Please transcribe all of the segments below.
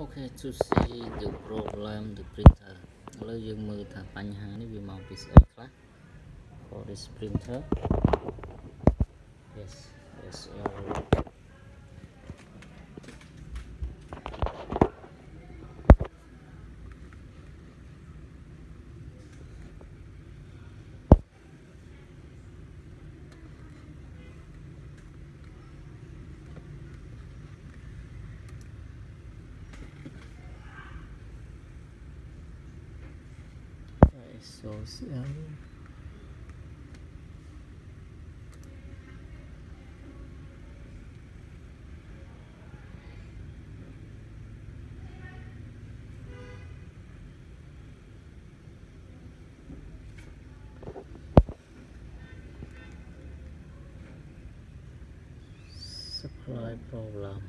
Okay to see the problem the printer ឥឡូវយើងមើលថាបញ្ហានេះវាមកពីស្អីខ្លះ for this printer yes yes error social supply problem.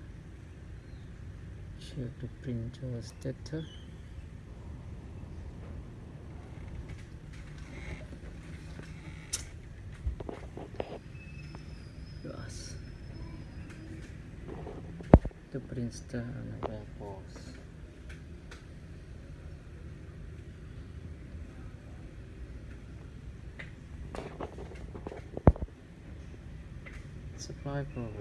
Check the printer status Yes. The printer and the pause. Supply problem.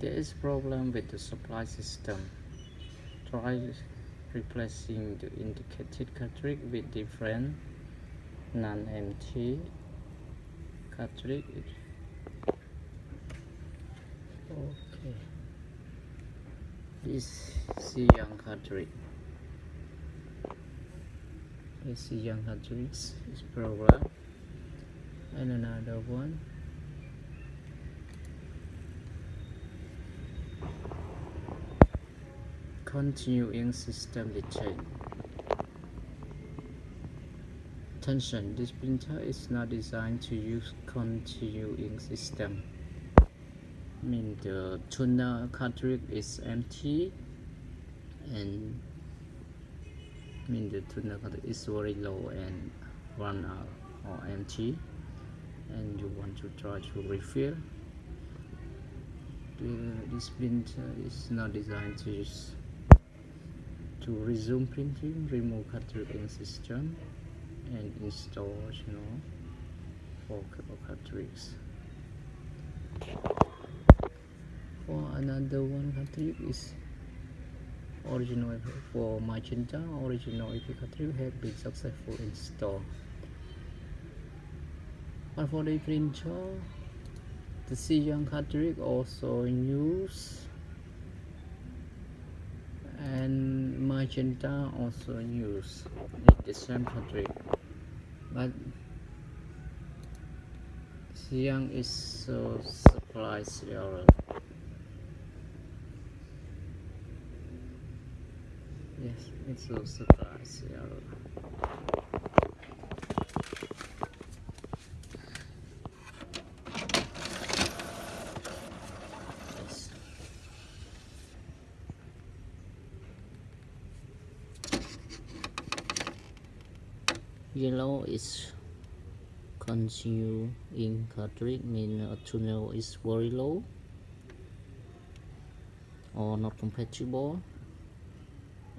There is problem with the supply system. Try replacing the indicated cartridge with different non-empty cartridge okay. This is young cartridge this is young cartridge is program. And another one. Continuing system chain Attention, this printer is not designed to use continuing system. Mean the tuna cartridge is empty and I mean the tuna cartridge is very low and run out or empty and you want to try to refill. The, this printer is not designed to use to resume printing remove cartridge system and install you know for cartridge for another one cartridge is original for magenta. Original HP cartridge have been successful in store. But for the printer the cyan cartridge also use and magenta also use the same cartridge but cyan is so supply error yes it's so supply error yellow is continue in cartridge mean a tunnel is very low or not compatible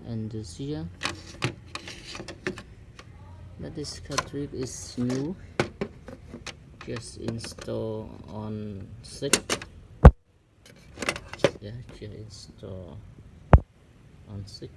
and this here but this cartridge is new. Just install on 6 yeah just install on 6